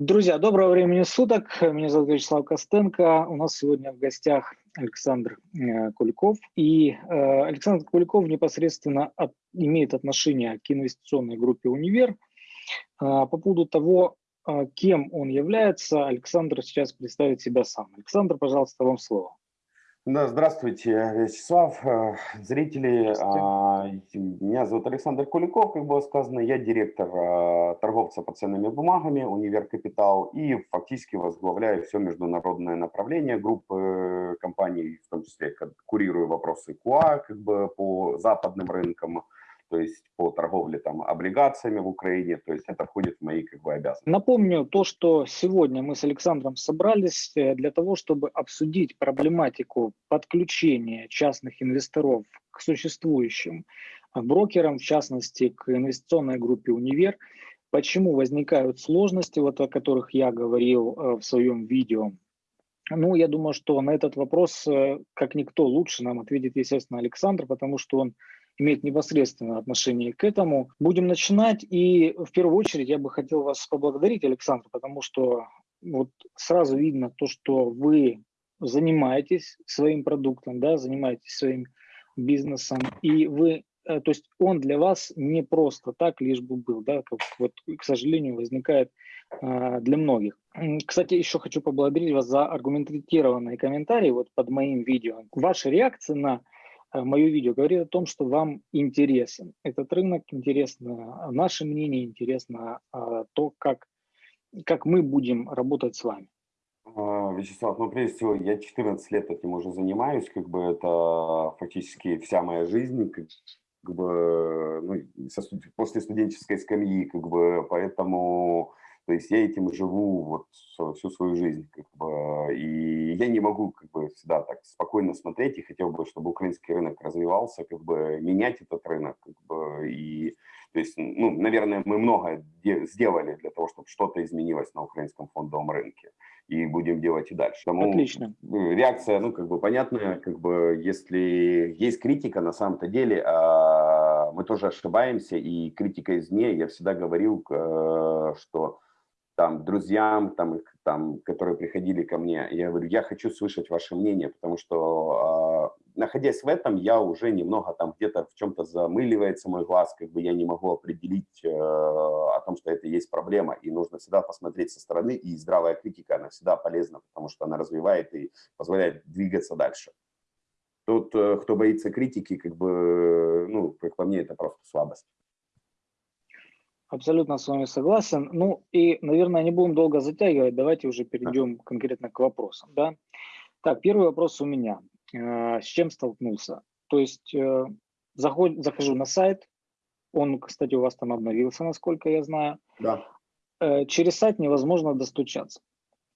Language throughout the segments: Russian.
Друзья, доброго времени суток. Меня зовут Вячеслав Костенко. У нас сегодня в гостях Александр э, Куликов. И э, Александр Куликов непосредственно от, имеет отношение к инвестиционной группе «Универ». Э, по поводу того, кем он является, Александр сейчас представит себя сам. Александр, пожалуйста, вам слово. Да, здравствуйте, Вячеслав, э, зрители. А, меня зовут Александр Куликов, как было сказано, я директор а, торговца по ценными бумагами Универ Капитал и фактически возглавляю все международное направление группы компаний, в том числе курирую вопросы КУА как бы по западным рынкам, то есть по торговле там облигациями в Украине, то есть это входит в мои как бы обязанности. Напомню то, что сегодня мы с Александром собрались э, для того, чтобы обсудить проблематику подключения частных инвесторов к существующим э, брокерам, в частности к инвестиционной группе «Универ», почему возникают сложности, вот о которых я говорил э, в своем видео. Ну, я думаю, что на этот вопрос, как никто лучше нам ответит, естественно, Александр, потому что он имеет непосредственное отношение к этому. Будем начинать. И в первую очередь я бы хотел вас поблагодарить, Александр, потому что вот сразу видно то, что вы занимаетесь своим продуктом, да, занимаетесь своим бизнесом, и вы, э, то есть он для вас не просто так лишь бы был, да, как вот, к сожалению, возникает э, для многих. Кстати, еще хочу поблагодарить вас за аргументированные комментарии вот под моим видео. Ваша реакция на мое видео говорит о том, что вам интересен этот рынок, интересно наше мнение, интересно а, то, как, как мы будем работать с вами. А, Вячеслав, ну прежде всего, я 14 лет этим уже занимаюсь, как бы это фактически вся моя жизнь, как, как бы, ну, со, после студенческой скамьи, как бы, поэтому то есть я этим живу вот всю свою жизнь, как бы, и я не могу как бы всегда так спокойно смотреть и хотел бы, чтобы украинский рынок развивался, как бы менять этот рынок, как бы, и то есть, ну, наверное, мы много сделали для того, чтобы что-то изменилось на украинском фондовом рынке, и будем делать и дальше. Тому Отлично. Реакция, ну, как бы понятная, как бы, если есть критика, на самом-то деле, а, мы тоже ошибаемся, и критика извне, я всегда говорил, э, что там, друзьям, там, там, которые приходили ко мне, я говорю, я хочу слышать ваше мнение, потому что, э, находясь в этом, я уже немного там где-то в чем-то замыливается мой глаз, как бы я не могу определить э, о том, что это есть проблема, и нужно всегда посмотреть со стороны, и здравая критика, она всегда полезна, потому что она развивает и позволяет двигаться дальше. Тот, э, кто боится критики, как бы, ну, как по мне, это просто слабость. Абсолютно с вами согласен. Ну и, наверное, не будем долго затягивать. Давайте уже перейдем конкретно к вопросам. Да? Так, первый вопрос у меня. Э, с чем столкнулся? То есть э, заход, захожу на сайт, он, кстати, у вас там обновился, насколько я знаю. Да. Э, через сайт невозможно достучаться.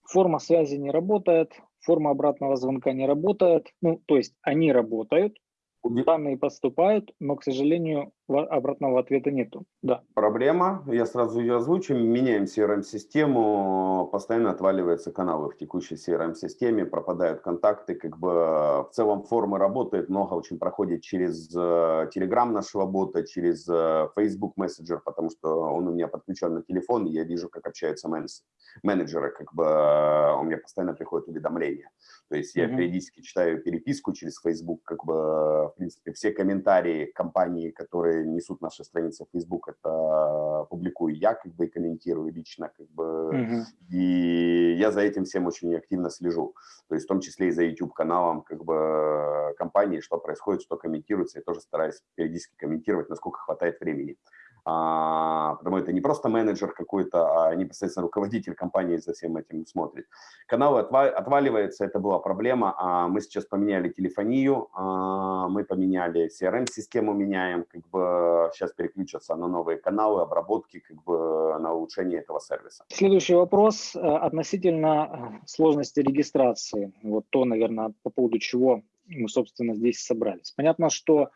Форма связи не работает, форма обратного звонка не работает. Ну, то есть они работают, Данные поступают, но, к сожалению, обратного ответа нету. Да. Проблема, я сразу ее озвучу, меняем CRM-систему, постоянно отваливаются каналы в текущей CRM-системе, пропадают контакты, как бы в целом формы работает, много очень проходит через э, Telegram нашего бота, через э, Facebook Messenger, потому что он у меня подключен на телефон, и я вижу, как общаются менеджеры, как бы э, у меня постоянно приходят уведомления. То есть я mm -hmm. периодически читаю переписку через Facebook, как бы, в принципе, все комментарии компании, которые несут наши страницы в Facebook, это публикую я, как бы, и комментирую лично, как бы, mm -hmm. и я за этим всем очень активно слежу. То есть в том числе и за YouTube-каналом, как бы, компании, что происходит, что комментируется, я тоже стараюсь периодически комментировать, насколько хватает времени а, потому это не просто менеджер какой-то, а непосредственно руководитель компании за всем этим смотрит. Каналы отваливаются, это была проблема, а мы сейчас поменяли телефонию, а, мы поменяли CRM-систему, меняем, как бы сейчас переключатся на новые каналы, обработки, как бы на улучшение этого сервиса. Следующий вопрос э, относительно э, сложности регистрации. Вот то, наверное, по поводу чего мы, собственно, здесь собрались. Понятно, что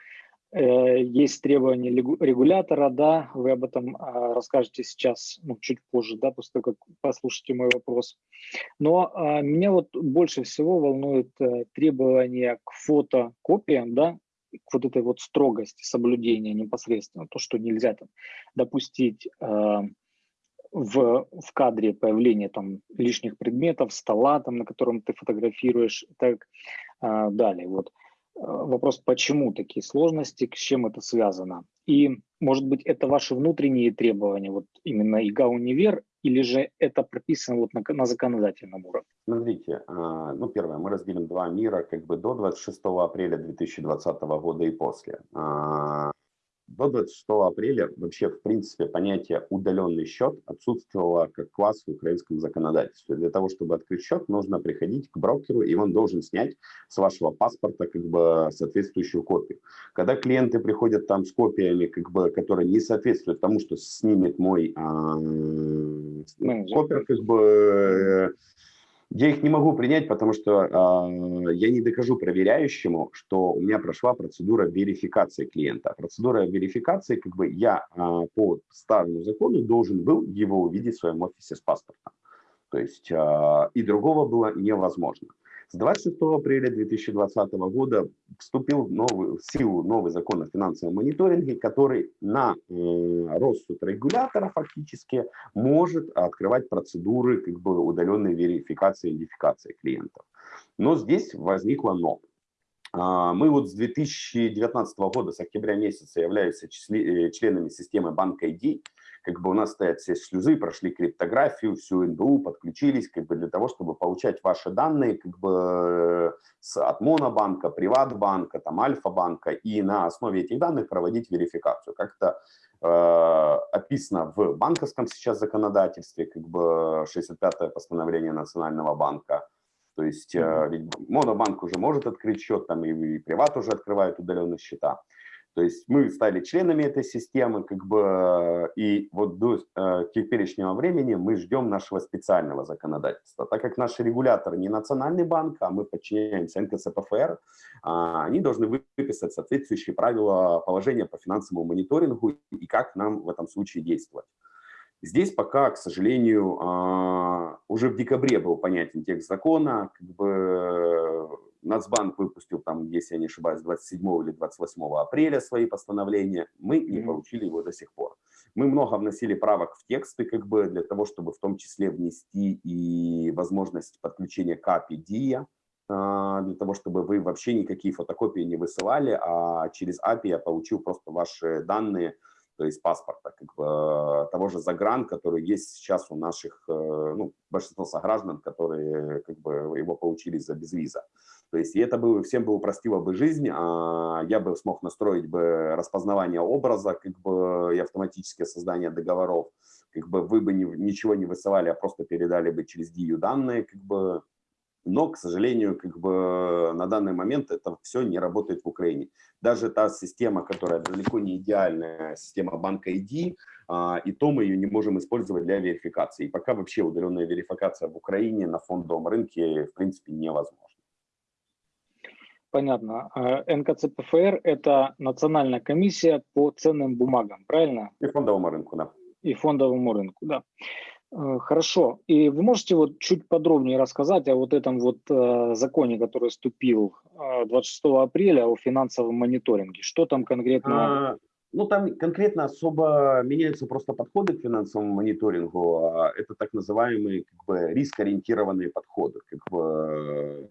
есть требования регулятора, да, вы об этом а, расскажете сейчас, ну, чуть позже, да, после того, как послушаете мой вопрос. Но а, меня вот больше всего волнует э, требования к фотокопиям, да, к вот этой вот строгости соблюдения непосредственно, то, что нельзя там допустить а, в, в кадре появление там лишних предметов, стола, там, на котором ты фотографируешь и так а, далее. Вот а, вопрос, почему такие сложности, с чем это связано? И, может быть, это ваши внутренние требования, вот именно ИГА Универ, или же это прописано вот на, на законодательном уровне? Смотрите, а, ну, первое, мы разделим два мира, как бы до 26 апреля 2020 года и после. До 26 апреля вообще, в принципе, понятие «удаленный счет» отсутствовало как класс в украинском законодательстве. Для того, чтобы открыть счет, нужно приходить к брокеру, и он должен снять с вашего паспорта как бы соответствующую копию. Когда клиенты приходят там с копиями, как бы, которые не соответствуют тому, что снимет мой а, копер, как бы, э, я их не могу принять, потому что э, я не докажу проверяющему, что у меня прошла процедура верификации клиента. Процедура верификации, как бы я э, по старому закону должен был его увидеть в своем офисе с паспортом. То есть э, и другого было невозможно. С 26 апреля 2020 года вступил в, новый, в силу новый закон о финансовом мониторинге, который на э, рассуд регулятора фактически может открывать процедуры как бы удаленной верификации и идентификации клиентов. Но здесь возникло но. А, мы вот с 2019 года, с октября месяца, являемся э, членами системы банка ID, как бы у нас стоят все шлюзы, прошли криптографию, всю НБУ, подключились как бы для того, чтобы получать ваши данные как бы с, от Монобанка, Приватбанка, там Альфа-банка и на основе этих данных проводить верификацию. Как-то э, описано в банковском сейчас законодательстве, как бы 65-е постановление Национального банка. То есть э, Монобанк уже может открыть счет, там и, и Приват уже открывает удаленные счета. То есть мы стали членами этой системы, как бы, и вот до э, теперешнего времени мы ждем нашего специального законодательства. Так как наш регулятор не национальный банк, а мы подчиняемся НКСПФР, э, они должны выписать соответствующие правила положения по финансовому мониторингу и как нам в этом случае действовать. Здесь пока, к сожалению, а, уже в декабре был понятен текст закона, как бы Нацбанк выпустил там, если я не ошибаюсь, 27 или 28 апреля свои постановления, мы не получили его до сих пор. Мы много вносили правок в тексты, как бы для того, чтобы в том числе внести и возможность подключения к API DIA, а, для того, чтобы вы вообще никакие фотокопии не высылали, а через API я получил просто ваши данные, то есть паспорта, как бы, того же загран, который есть сейчас у наших, э, ну, большинства сограждан, которые как бы его получили за безвиза. То есть это бы всем бы упростило бы жизнь, а я бы смог настроить бы распознавание образа, как бы и автоматическое создание договоров, как бы вы бы ни, ничего не высылали, а просто передали бы через DIU данные, как бы но, к сожалению, как бы на данный момент это все не работает в Украине. Даже та система, которая далеко не идеальная, система банка ID, а, и то мы ее не можем использовать для верификации. И пока вообще удаленная верификация в Украине на фондовом рынке, в принципе, невозможна. Понятно. А НКЦПФР – это национальная комиссия по ценным бумагам, правильно? И фондовому рынку, да. И фондовому рынку, да. Э, хорошо. И вы можете вот чуть подробнее рассказать о вот этом вот э, законе, который вступил 26 э, апреля о финансовом мониторинге? Что там конкретно? А, ну, там конкретно особо меняются просто подходы к финансовому мониторингу. А это так называемые как бы, риск-ориентированные подходы. Как бы,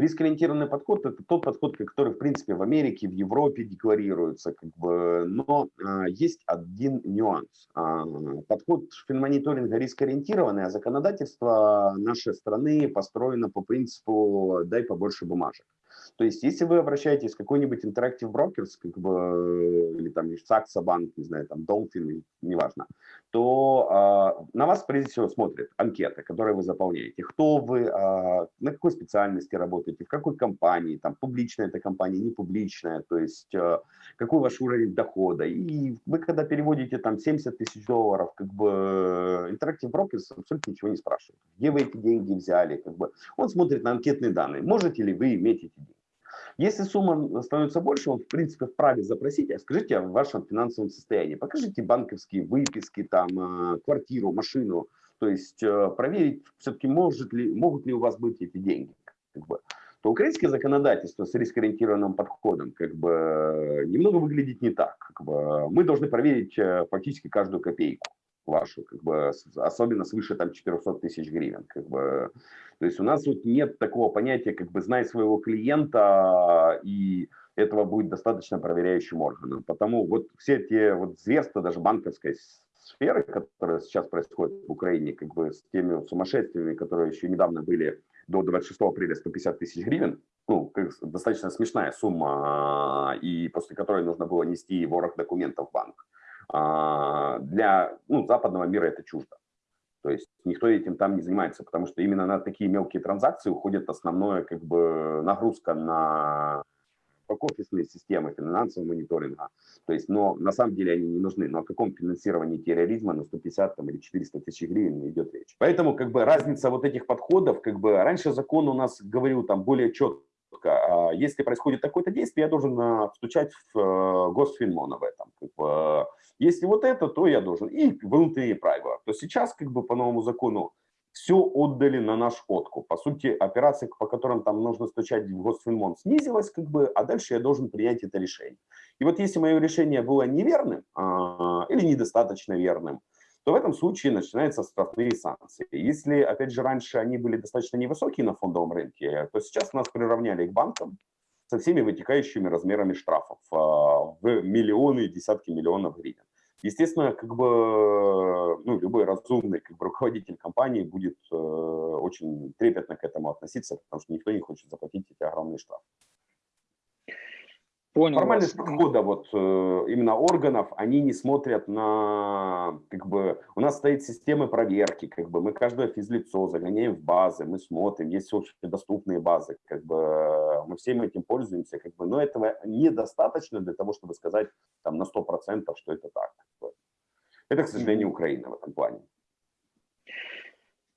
Рискоориентированный подход – это тот подход, который, в принципе, в Америке, в Европе декларируется. Как бы, но а, есть один нюанс. А, подход финмониторинга рискоориентированный, а законодательство нашей страны построено по принципу «дай побольше бумажек». То есть, если вы обращаетесь в какой-нибудь Interactive Brokers, как бы, или там Сакса банк, не знаю, там Dolphin, неважно, то э, на вас прежде всего смотрят анкеты, которые вы заполняете. Кто вы, э, на какой специальности работаете, в какой компании, там публичная эта компания, не публичная, то есть э, какой ваш уровень дохода. И вы когда переводите там 70 тысяч долларов, как бы Interactive Brokers абсолютно ничего не спрашивает. Где вы эти деньги взяли, как бы. Он смотрит на анкетные данные. Можете ли вы иметь эти деньги? Если сумма становится больше, он в принципе вправе запросить, а скажите о вашем финансовом состоянии, покажите банковские выписки, там, э, квартиру, машину, то есть э, проверить все-таки может ли, могут ли у вас быть эти деньги. Как бы. То украинское законодательство с рискоориентированным подходом как бы немного выглядит не так. Как бы. Мы должны проверить э, фактически каждую копейку. Вашу, как бы, особенно свыше там 400 тысяч гривен. Как бы. То есть у нас вот нет такого понятия, как бы, знай своего клиента, и этого будет достаточно проверяющим органом. Потому вот все те вот зверства даже банковской сферы, которые сейчас происходят в Украине, как бы с теми сумасшествиями, которые еще недавно были до 26 апреля 150 тысяч гривен, ну, достаточно смешная сумма, и после которой нужно было нести ворох документов в банк. А, для ну, западного мира это чуждо. То есть никто этим там не занимается, потому что именно на такие мелкие транзакции уходит основная как бы, нагрузка на бэк-офисные системы финансового мониторинга. То есть, но на самом деле они не нужны. Но о каком финансировании терроризма на 150 там, или 400 тысяч гривен идет речь. Поэтому как бы разница вот этих подходов, как бы раньше закон у нас говорил там более четко, а если происходит такое-то действие, я должен а, стучать в э, Госфинмон об этом. Как бы, если вот это, то я должен. И внутренние правила. То сейчас как бы по новому закону все отдали на наш откуп. По сути, операция, по которым там нужно стучать в Госфинмон, снизилась, как бы, а дальше я должен принять это решение. И вот если мое решение было неверным а, или недостаточно верным, то в этом случае начинаются штрафные санкции. Если, опять же, раньше они были достаточно невысокие на фондовом рынке, то сейчас нас приравняли к банкам со всеми вытекающими размерами штрафов а, в миллионы и десятки миллионов гривен. Естественно, как бы, ну, любой разумный как бы, руководитель компании будет э, очень трепетно к этому относиться, потому что никто не хочет заплатить эти огромные штрафы. Понял Формальность вас. подхода вот э, именно органов, они не смотрят на, как бы, у нас стоит системы проверки, как бы, мы каждое физлицо загоняем в базы, мы смотрим, есть общедоступные базы, как бы, мы всем этим пользуемся, как бы, но этого недостаточно для того, чтобы сказать там на 100%, что это так. Это, к сожалению, Украина в этом плане.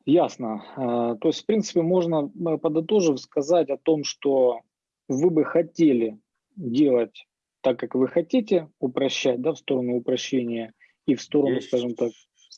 Ясно. А, то есть, в принципе, можно, э, подытожив, сказать о том, что вы бы хотели делать так, как вы хотите, упрощать, да, в сторону упрощения и в сторону, Есть. скажем так,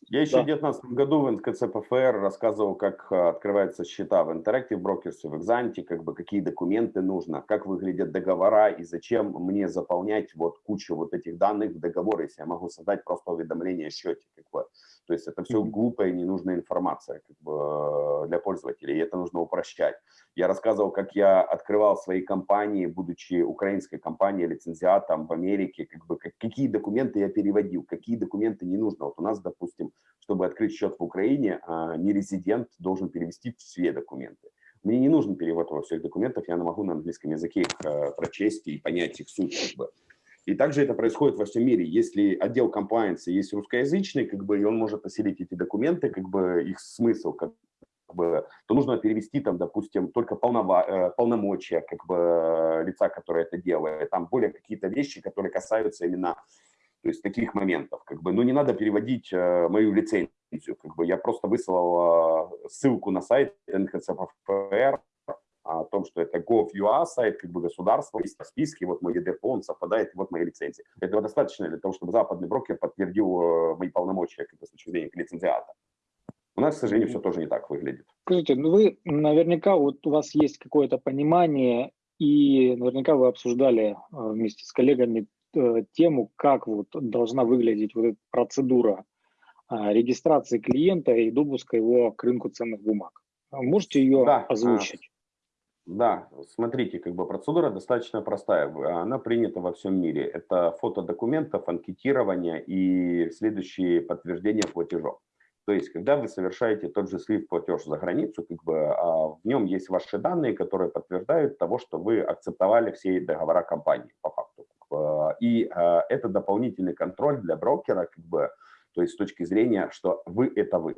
я еще да. в 2019 году в НКЦ-ПФР рассказывал, как э, открываются счета в Interactive Brokers в Exante, как бы какие документы нужно, как выглядят договора и зачем мне заполнять вот кучу вот этих данных в договор, если я могу создать просто уведомление о счете. Как бы. То есть это все глупая ненужная информация как бы, для пользователей, и это нужно упрощать. Я рассказывал, как я открывал свои компании, будучи украинской компанией, лицензиатом в Америке, как бы, как, какие документы я переводил, какие документы не нужно. Вот у нас, допустим, чтобы открыть счет в Украине, а, нерезидент должен перевести все документы. Мне не нужен перевод во всех документов, я могу на английском языке их э, прочесть и понять их суть. Как бы. И также это происходит во всем мире. Если отдел комплайенса есть русскоязычный, как бы, и он может осилить эти документы, как бы их смысл, как бы, то нужно перевести там, допустим, только полнова, э, полномочия как бы лица, которое это делает, там более какие-то вещи, которые касаются именно то есть таких моментов, как бы, ну не надо переводить э, мою лицензию, как бы. Я просто выслал э, ссылку на сайт НХЦПФР, о том, что это gov.ua сайт, как бы государство, есть в списке, вот мой ЕДП, он совпадает, вот мои лицензии. Этого достаточно для того, чтобы западный брокер подтвердил э, мои полномочия как бы, с точки зрения лицензиата. У нас, к сожалению, все тоже не так выглядит. Скажите, ну вы наверняка, вот у вас есть какое-то понимание, и наверняка вы обсуждали э, вместе с коллегами э, тему, как вот должна выглядеть вот эта процедура регистрации клиента и допуска его к рынку ценных бумаг. Можете ее да, озвучить? Да, смотрите, как бы процедура достаточно простая, она принята во всем мире. Это фото документов, анкетирование и следующие подтверждения платежов. То есть, когда вы совершаете тот же слив платеж за границу, как бы, а в нем есть ваши данные, которые подтверждают того, что вы акцептовали все договора компании по факту. Бы, и а, это дополнительный контроль для брокера, как бы, то есть с точки зрения, что вы – это вы.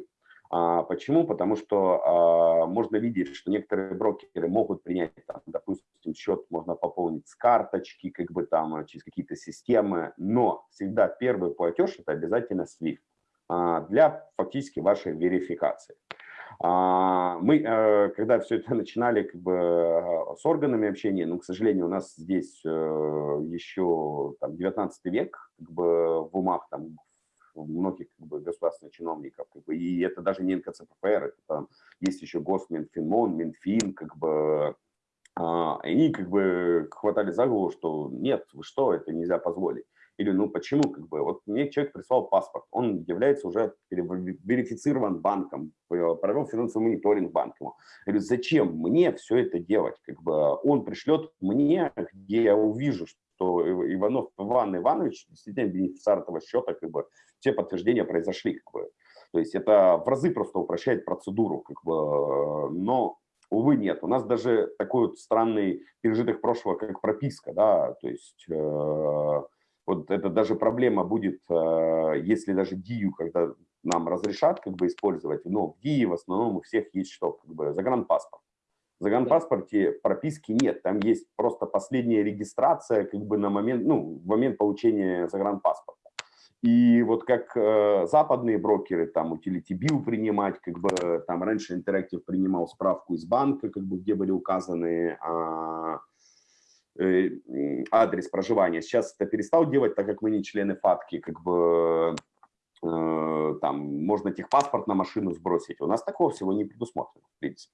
А, почему? Потому что а, можно видеть, что некоторые брокеры могут принять, там, допустим, счет можно пополнить с карточки, как бы там через какие-то системы, но всегда первый платеж это обязательно SWIFT а, для фактически вашей верификации. А, мы, э, когда все это начинали как бы, э, с органами общения, но, к сожалению, у нас здесь э, еще там, 19 век как бы, в умах там, многих как бы, государственных чиновников. Как бы, и это даже не НКЦПФР, это там есть еще Госминфинмон, Минфин, как бы, а, они как бы хватали за голову, что нет, вы что, это нельзя позволить. Или, ну, почему, как бы, вот мне человек прислал паспорт, он является уже верифицирован банком, провел финансовый мониторинг банком. Я говорю, зачем мне все это делать? Как бы он пришлет мне, где я увижу, что Иванов Иван Иванович действительно бенефициар этого счета, как бы, все подтверждения произошли, как бы. То есть это в разы просто упрощает процедуру, как бы, но Увы, нет. У нас даже такой вот странный пережиток прошлого, как прописка, да, то есть э, вот это даже проблема будет, э, если даже ДИЮ, когда нам разрешат как бы использовать, но в ДИИ в основном у всех есть что, как бы загранпаспорт. В загранпаспорте прописки нет, там есть просто последняя регистрация как бы на момент, ну, в момент получения загранпаспорта. И вот как э, западные брокеры, там Utility Bill принимать, как бы там раньше Interactive принимал справку из банка, как бы где были указаны а, э, адрес проживания. Сейчас это перестал делать, так как мы не члены ФАТКИ, как бы э, там можно техпаспорт на машину сбросить. У нас такого всего не предусмотрено, в принципе.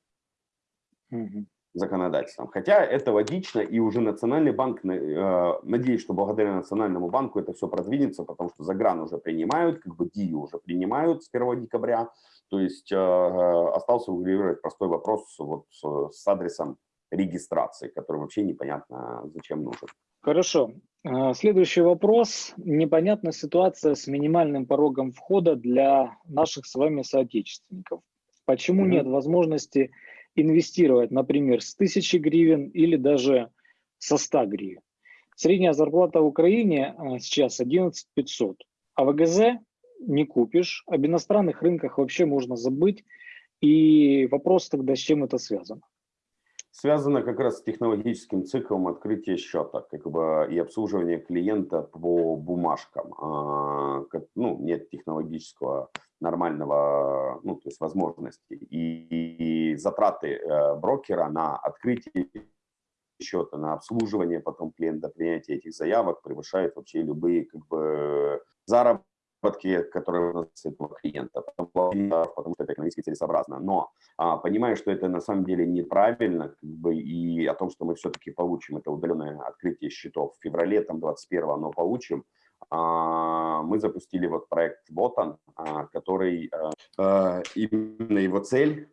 -hmm законодательством. Хотя это логично, и уже Национальный банк, э, надеюсь, что благодаря Национальному банку это все продвинется, потому что загран уже принимают, как бы ДИЮ уже принимают с 1 декабря. То есть э, э, остался урегулировать простой вопрос вот с адресом регистрации, который вообще непонятно зачем нужен. Хорошо. Следующий вопрос. Непонятна ситуация с минимальным порогом входа для наших с вами соотечественников. Почему mm -hmm. нет возможности инвестировать, например, с 1000 гривен или даже со 100 гривен. Средняя зарплата в Украине а, сейчас 11 500, а в ГЗ не купишь, об иностранных рынках вообще можно забыть. И вопрос тогда, с чем это связано? Связано как раз с технологическим циклом открытия счета как бы, и обслуживания клиента по бумажкам. А, ну, нет технологического нормального, ну, то есть возможности. И, и затраты э, брокера на открытие счета, на обслуживание потом клиента, принятие этих заявок превышает вообще любые как бы заработки которые у нас этого клиента, потому что это экономически целесообразно. Но а, понимая, что это на самом деле неправильно, как бы, и о том, что мы все-таки получим это удаленное открытие счетов в феврале, там 21 но получим, мы запустили вот проект а, который а, а именно его цель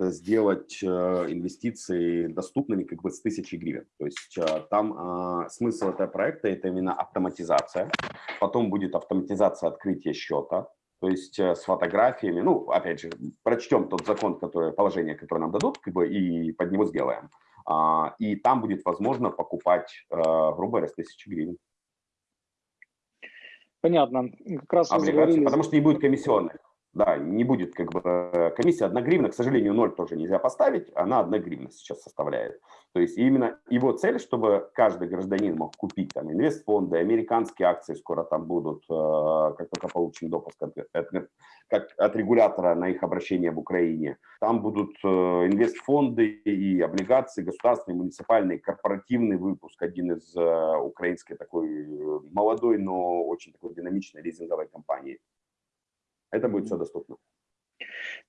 сделать инвестиции доступными как бы с тысячи гривен. То есть там а, смысл этого проекта – это именно автоматизация. Потом будет автоматизация открытия счета, то есть с фотографиями. Ну, опять же, прочтем тот закон, который, положение, которое нам дадут, как бы, и под него сделаем. А, и там будет возможно покупать, грубо говоря, с тысячи гривен. Понятно. Как раз вы заговорили... Потому что не будет комиссионных. Да, не будет как бы э, комиссия 1 гривна, к сожалению, 0 тоже нельзя поставить, она 1 гривна сейчас составляет. То есть именно его цель, чтобы каждый гражданин мог купить там инвестфонды, американские акции скоро там будут, э, как только получим допуск от, от, как от регулятора на их обращение в Украине. Там будут э, инвестфонды и облигации государственные, муниципальные, корпоративный выпуск, один из украинской такой молодой, но очень такой динамичной лизинговой компании. Это будет все доступно.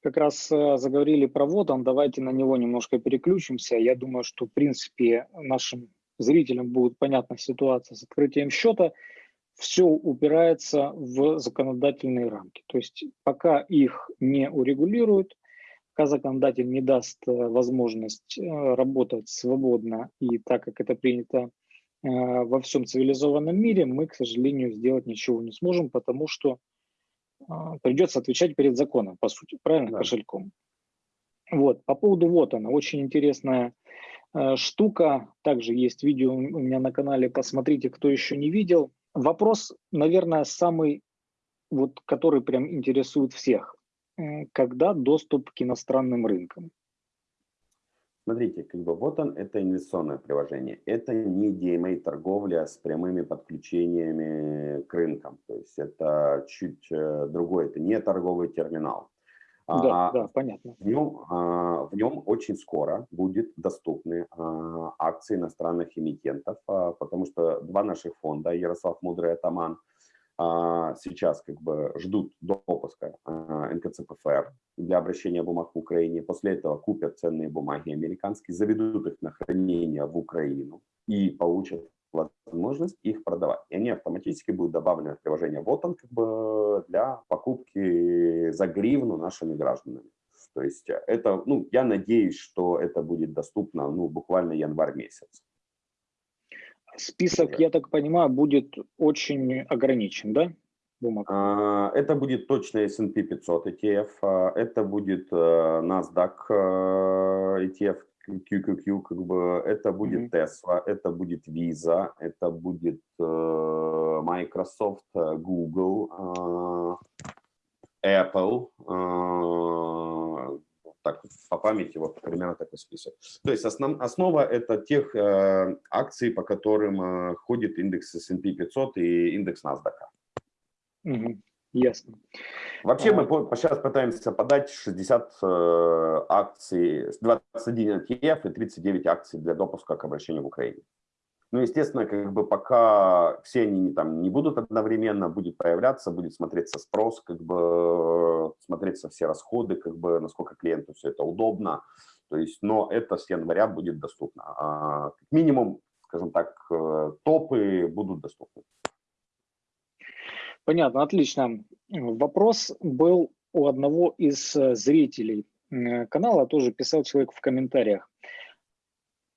Как раз э, заговорили про Вотан, давайте на него немножко переключимся. Я думаю, что в принципе нашим зрителям будет понятна ситуация с открытием счета. Все упирается в законодательные рамки. То есть пока их не урегулируют, пока законодатель не даст э, возможность э, работать свободно и так, как это принято во всем цивилизованном мире, мы, к сожалению, сделать ничего не сможем, потому что придется отвечать перед законом, по сути, правильно, да. кошельком. Вот, по поводу вот она, очень интересная э, штука, также есть видео у меня на канале, посмотрите, кто еще не видел. Вопрос, наверное, самый, вот, который прям интересует всех. Когда доступ к иностранным рынкам? Смотрите, как бы вот он, это инвестиционное приложение. Это не DMA торговля с прямыми подключениями к рынкам. То есть это чуть э, другое, это не торговый терминал. Да, а, да, понятно. В нем, а, в нем очень скоро будет доступны а, акции иностранных эмитентов, а, потому что два наших фонда, Ярослав Мудрый Атаман, а, сейчас как бы ждут допуска а, НКЦПФР для обращения бумаг в Украине. После этого купят ценные бумаги американские, заведут их на хранение в Украину и получат возможность их продавать. И они автоматически будут добавлены в приложение вот он как бы для покупки за гривну нашими гражданами. То есть это, ну, я надеюсь, что это будет доступно, ну, буквально январь месяц. Список, я так понимаю, будет очень ограничен, да? Бумаг. А, это будет точно S&P 500 ETF, это будет э, NASDAQ э, ETF QQQ, как бы это будет Tesla, это будет Visa, это будет э, Microsoft, Google, Apple, так по памяти вот примерно такой список. То есть основ, основа это тех э, акций, по которым э, ходит индекс S&P 500 и индекс NASDAQ. Угу. Ясно. Вообще а... мы по, сейчас пытаемся подать 60 э, акций, 21 ETF и 39 акций для допуска к обращению в Украине. Ну, естественно, как бы пока все они там не будут одновременно, будет появляться, будет смотреться спрос, как бы смотреться все расходы, как бы насколько клиенту все это удобно. То есть, но это с января будет доступно. А, как минимум, скажем так, э, топы будут доступны. Понятно, отлично. Вопрос был у одного из э, зрителей э, канала, тоже писал человек в комментариях.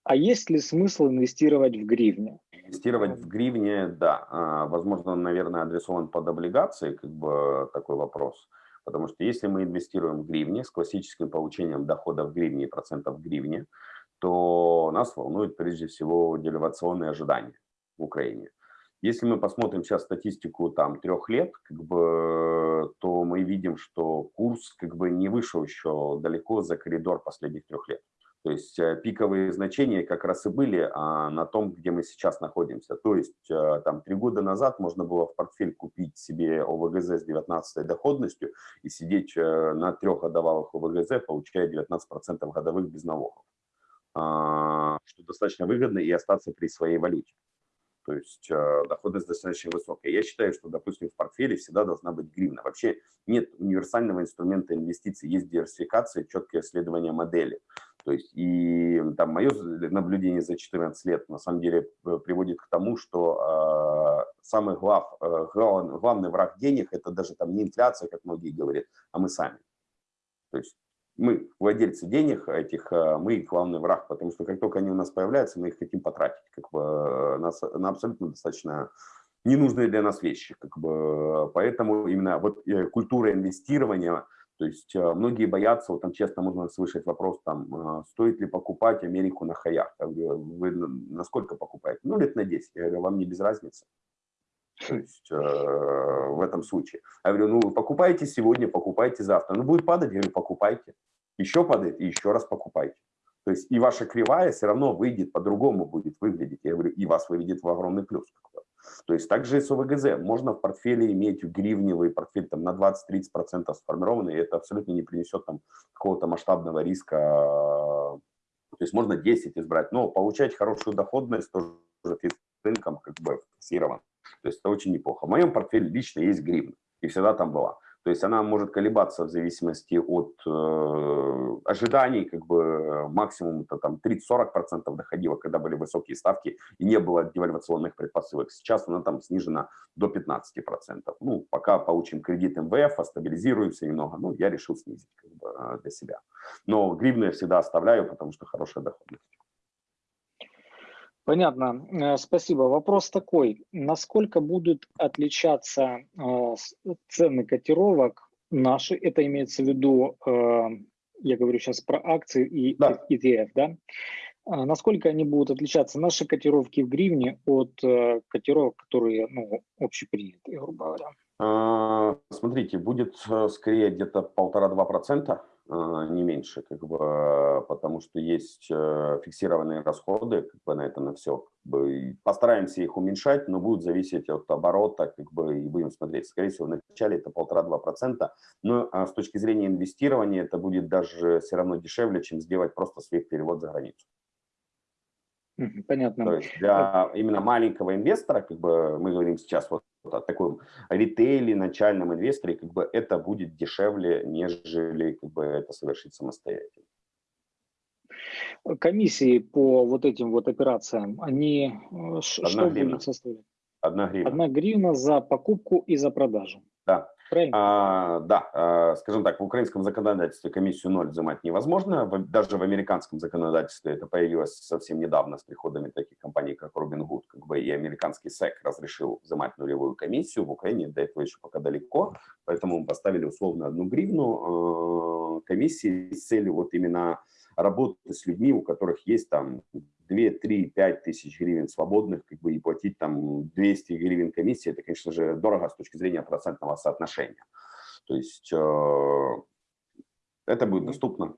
А есть ли смысл инвестировать в гривне? Инвестировать в гривне, да. А, возможно, наверное, адресован под облигации, как бы такой вопрос. Потому что если мы инвестируем в гривне с классическим получением дохода в гривне и процентов в гривне, то нас волнует прежде всего девальвационные ожидания в Украине. Если мы посмотрим сейчас статистику там трех лет, как бы, то мы видим, что курс как бы не вышел еще далеко за коридор последних трех лет. То есть э, пиковые значения как раз и были а, на том, где мы сейчас находимся. То есть э, там три года назад можно было в портфель купить себе ОВГЗ с 19 доходностью и сидеть э, на трехгодовалых ОВГЗ, получая 19% годовых без налогов, а, что достаточно выгодно и остаться при своей валюте. То есть э, доходность достаточно высокая. Я считаю, что, допустим, в портфеле всегда должна быть гривна. Вообще нет универсального инструмента инвестиций, есть диверсификация, четкое исследование модели. То есть и там мое наблюдение за 14 лет на самом деле э, приводит к тому, что э, самый глав, э, глав, главный враг денег это даже там не инфляция, как многие говорят, а мы сами. То есть мы владельцы денег этих, э, мы их главный враг, потому что как только они у нас появляются, мы их хотим потратить как бы, э, на, на абсолютно достаточно ненужные для нас вещи. Как бы, поэтому именно вот культура инвестирования – то есть э, многие боятся, вот там честно можно слышать вопрос, там, э, стоит ли покупать Америку на хаях. Вы на сколько покупаете? Ну, лет на 10. Я говорю, вам не без разницы. То есть э, в этом случае. Я говорю, ну, вы покупаете сегодня, покупайте завтра. Ну, будет падать, я говорю, покупайте. Еще падает, и еще раз покупайте. То есть и ваша кривая все равно выйдет, по-другому будет выглядеть. Я говорю, и вас выведет в огромный плюс. То есть также и с ОВГЗ. Можно в портфеле иметь гривневый портфель там, на 20-30% сформированный, и это абсолютно не принесет там какого-то масштабного риска. То есть можно 10 избрать, но получать хорошую доходность тоже рынком как бы фиксирован. То есть это очень неплохо. В моем портфеле лично есть гривна, и всегда там была. То есть она может колебаться в зависимости от э, ожиданий, как бы максимум это там 30-40% доходило, когда были высокие ставки и не было девальвационных предпосылок. Сейчас она там снижена до 15%. Ну, пока получим кредит МВФ, а стабилизируемся немного, ну, я решил снизить как бы, для себя. Но гривны я всегда оставляю, потому что хорошая доходность. Понятно, э, спасибо. Вопрос такой, насколько будут отличаться э, цены котировок наши, это имеется в виду, э, я говорю сейчас про акции и да. ETF, да? А насколько они будут отличаться, наши котировки в гривне от котировок, которые ну, общепринятые, грубо говоря? А, смотрите, будет скорее где-то полтора-два процента не меньше, как бы, потому что есть э, фиксированные расходы как бы, на это, на все. Как бы, постараемся их уменьшать, но будет зависеть от оборота, как бы, и будем смотреть. Скорее всего, в начале это полтора-два процента, но а с точки зрения инвестирования это будет даже все равно дешевле, чем сделать просто свой перевод за границу. Понятно. То есть для именно маленького инвестора, как бы мы говорим сейчас вот о таком ритейле, начальном инвесторе, как бы это будет дешевле, нежели как бы это совершить самостоятельно. Комиссии по вот этим вот операциям, они Одна что гривна. будут составлять? Одна гривна. Одна гривна за покупку и за продажу. Да. А, да, а, скажем так, в украинском законодательстве комиссию ноль взимать невозможно. В- Даже в американском законодательстве это появилось совсем недавно с приходами таких компаний, как Robinhood, как бы и американский СЭК разрешил взимать нулевую комиссию. В Украине до этого еще пока далеко, поэтому мы поставили условно одну гривну э, комиссии с целью вот именно работы с людьми, у которых есть там 2, 3, 5 тысяч гривен свободных, как бы и платить там 200 гривен комиссии, это, конечно же, дорого с точки зрения процентного соотношения. То есть э, это будет доступно.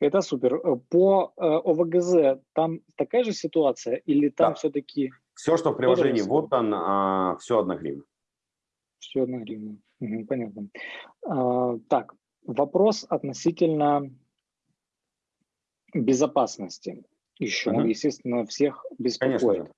Это супер. По э, ОВГЗ там такая же ситуация или там Да. все-таки Все, что в приложении вот он, все одна гривна. все одна гривна? Мгм, понятно. А, так, вопрос относительно безопасности еще, Мгм. естественно, всех беспокоит.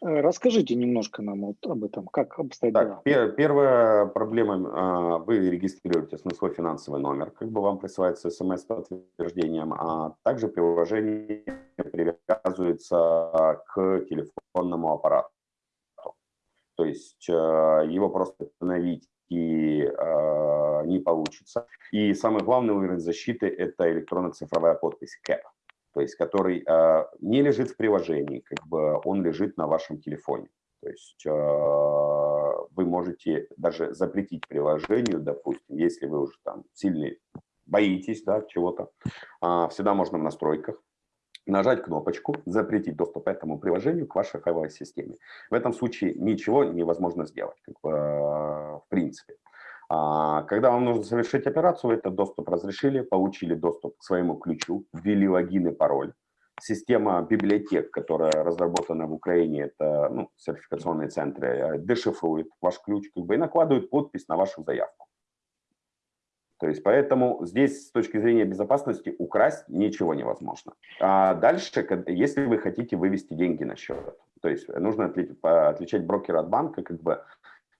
Э, Расскажите немножко нам вот об этом, как обстоят дела. Так, пер- первая проблема, а, вы регистрируетесь на свой финансовый номер, как бы вам присылается смс с подтверждением, а также приложение привязывается к телефонному аппарату. То есть э, его просто остановить и э, не получится. И самый главный уровень защиты – это электронно-цифровая подпись КЭП, то есть который э, не лежит в приложении, как бы он лежит на вашем телефоне. То есть э, вы можете даже запретить приложению, допустим, если вы уже там сильно боитесь да, чего-то, а, всегда можно в настройках нажать кнопочку «Запретить доступ к этому приложению к вашей файловой системе». В этом случае ничего невозможно сделать, как бы, э, в принципе. А, Когда вам нужно совершить операцию, вы этот доступ разрешили, получили доступ к своему ключу, ввели логин и пароль. Система библиотек, которая разработана в Украине, это ну, сертификационные центры, э, дешифрует ваш ключ как бы, и накладывает подпись на вашу заявку. То есть поэтому здесь с точки зрения безопасности украсть ничего невозможно. А дальше, если вы хотите вывести деньги на счет, то есть нужно отличать брокера от банка, как бы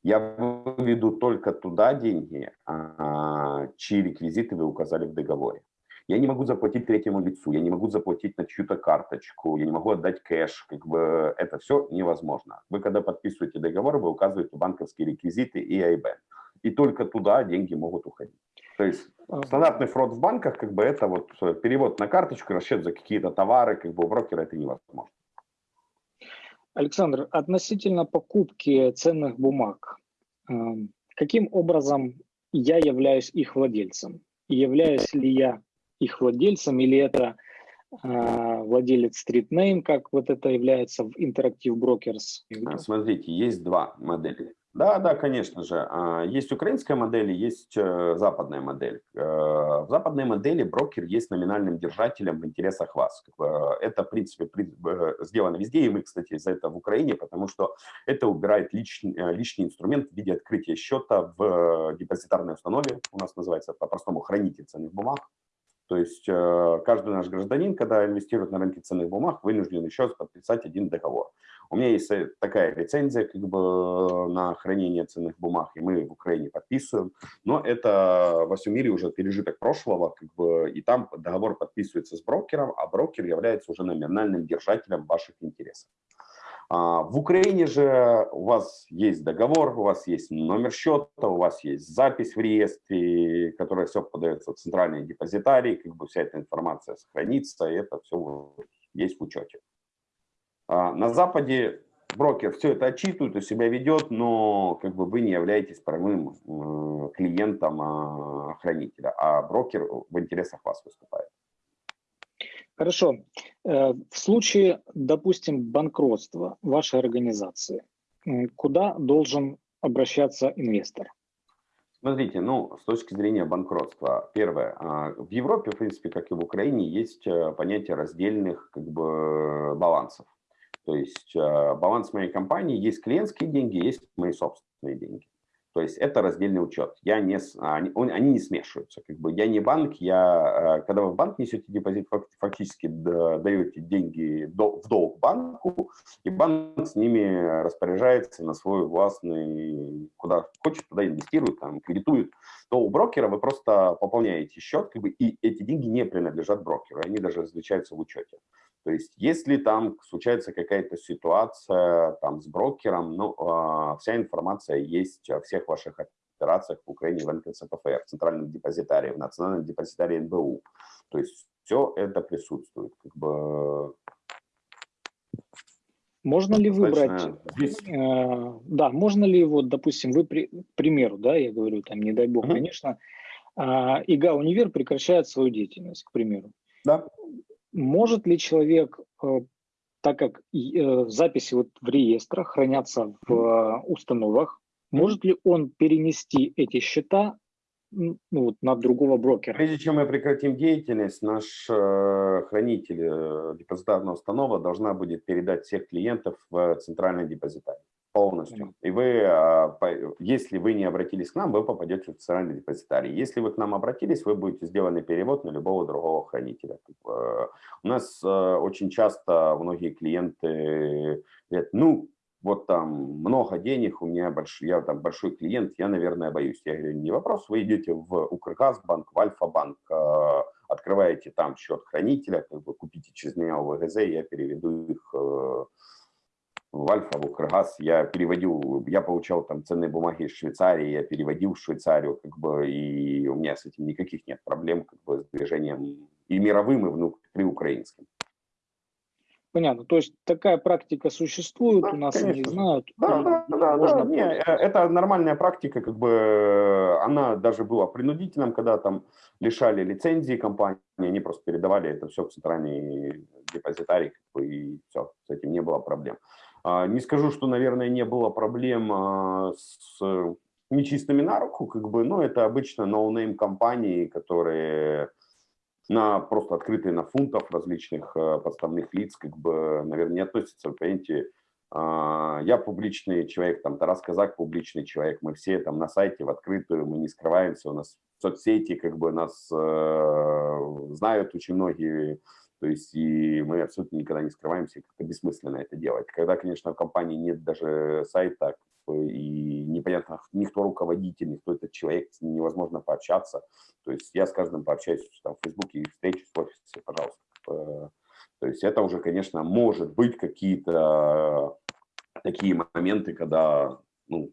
я выведу только туда деньги, а, чьи реквизиты вы указали в договоре. Я не могу заплатить третьему лицу, я не могу заплатить на чью-то карточку, я не могу отдать кэш, как бы это все невозможно. Вы когда подписываете договор, вы указываете банковские реквизиты и IBAN. И только туда деньги могут уходить. То есть стандартный фрод в банках, как бы это вот э, перевод на карточку, расчет за какие-то товары, как бы у брокера это невозможно. Александр, относительно покупки ценных бумаг, эм, каким образом я являюсь их владельцем? Являюсь ли я их владельцем, или это э, владелец StreetName, как вот это является в Interactive Brokers? А, Смотрите, есть два модели. Да, да, конечно же. А, Есть украинская модель, есть э, западная модель. Э, В западной модели брокер есть номинальным держателем в интересах вас. Э, Это, в принципе, при- сделано везде, и мы, кстати, за это в Украине, потому что это убирает личный, лишний инструмент в виде открытия счета в депозитарной установе, у нас называется по-простому хранитель ценных бумаг. То есть э, каждый наш гражданин, когда инвестирует на рынке ценных бумаг, вынужден еще подписать один договор. У меня есть э, такая лицензия как бы э, на хранение ценных бумаг, и мы в Украине подписываем. Но это во всем мире уже пережиток прошлого, как бы, и там договор подписывается с брокером, а брокер является уже номинальным держателем ваших интересов. А, В Украине же у вас есть договор, у вас есть номер счета, у вас есть запись в реестре, которая все подается в центральный депозитарий, как бы вся эта информация сохранится, и это все есть в учете. А, На Западе брокер все это отчитывает, у себя ведет, но как бы вы не являетесь прямым э, клиентом а, хранителя, а брокер в интересах вас выступает. Хорошо. Э, В случае, допустим, банкротства вашей организации, куда должен обращаться инвестор? Смотрите, ну, с точки зрения банкротства, первое, а, в Европе, в принципе, как и в Украине, есть э, понятие раздельных как бы балансов. То есть э, баланс моей компании есть клиентские деньги, есть мои собственные деньги. То есть это раздельный учет. Я не, они, они не смешиваются. Как бы я не банк, я, э, когда вы в банк несете депозит, фактически даете деньги в долг банку, и банк с ними распоряжается на свой властный, куда хочет, туда инвестирует, там, кредитует. То у брокера вы просто пополняете счет, как бы, и эти деньги не принадлежат брокеру, они даже различаются в учете. То есть если там случается какая-то ситуация там, с брокером, ну, э, вся информация есть о всех ваших операциях в Украине в НКЦПФР, в Центральном депозитарии, в Национальном депозитарии НБУ. То есть все это присутствует. Как бы... Можно ли выбрать, э, да, можно ли вот, допустим, вы, при, к примеру, да, я говорю, там, не дай бог, угу. конечно, э, ИГА Универ прекращает свою деятельность, к примеру. Да. Может ли человек, э, так как э, записи вот в реестрах хранятся в э, установах, может ли он перенести эти счета ну, вот, на другого брокера? Прежде чем мы прекратим деятельность, наш э, хранитель э, депозитарного установа должна будет передать всех клиентов в центральный депозитарий полностью. И вы, а, если вы не обратились к нам, вы попадете в центральный депозитарий. Если вы к нам обратились, вы будете сделаны перевод на любого другого хранителя. У нас э, очень часто многие клиенты говорят, ну, вот там много денег, у меня большой, я там большой клиент, я, наверное, боюсь. Я говорю, не вопрос, вы идете в Укргазбанк, в Альфа-банк, э, открываете там счет хранителя, как бы купите через меня ВГЗ, я переведу их э, в Альфа, в Укргаз, я переводил, я получал там ценные бумаги из Швейцарии, я переводил в Швейцарию, как бы, и у меня с этим никаких нет проблем, как бы, с движением и мировым, и внутри украинским. Понятно. То есть такая практика существует, да, у нас конечно. они знают. Да, да, да, да. Не, э, это нормальная практика, как бы она даже была принудительным, когда там лишали лицензии компании, они просто передавали это все в центральный депозитарий, как бы, и все, с этим не было проблем. А, не скажу, что, наверное, не было проблем а, с нечистыми на руку, как бы, но это обычно noname компании, которые на просто открытые на фунтов различных а, подставных лиц, как бы, наверное, не относятся, понимаете, я публичный человек, там Тарас Казак публичный человек, мы все там на сайте в открытую, мы не скрываемся, у нас соцсети, как бы нас э, знают очень многие то есть и мы абсолютно никогда не скрываемся, как-то бессмысленно это делать. Когда, конечно, в компании нет даже сайта, и непонятно, никто руководитель, никто этот человек, невозможно пообщаться. То есть я с каждым пообщаюсь там, в Фейсбуке и встречусь в офисе, пожалуйста. То есть это уже, конечно, может быть какие-то такие моменты, когда ну,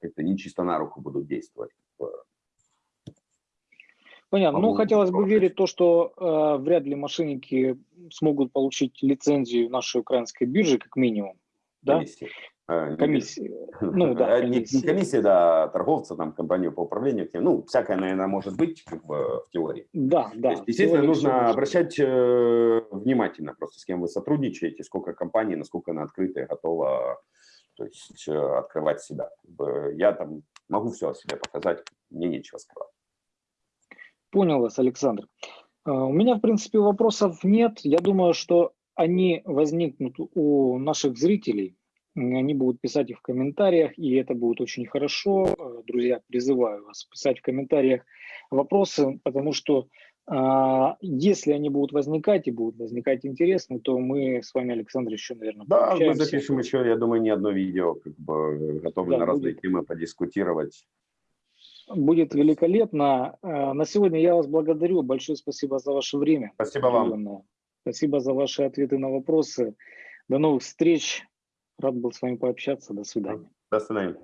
как-то не чисто на руку будут действовать. Понятно. Ну, хотелось бы верить в то, что э, вряд ли мошенники смогут получить лицензию нашей украинской биржи, как минимум. Да? Комиссия. Комиссия. Ну, да, комиссия. Не, не комиссия, да, торговца, там, компанию по управлению. Ну, всякое, наверное, может быть, как бы в теории. Да, да. есть, естественно, нужно обращать э, внимательно просто, с кем вы сотрудничаете, сколько компаний, насколько она открытая, готова то есть, э, открывать себя. Я там могу все о себе показать, мне нечего скрывать. Понял вас, Александр. А, у меня, в принципе, вопросов нет. Я думаю, что они возникнут у наших зрителей. Они будут писать их в комментариях, и это будет очень хорошо. А, друзья, призываю вас писать в комментариях вопросы, потому что а, если они будут возникать и будут возникать интересно, то мы с вами, Александр, еще, наверное, Да, мы запишем еще, я думаю, не одно видео, как бы готовы да, на разные будет. темы подискутировать. Будет великолепно. Э, на сегодня я вас благодарю. Большое спасибо за ваше время. Спасибо вам. Спасибо за ваши ответы на вопросы. До новых встреч. Рад был с вами пообщаться. До свидания. До свидания.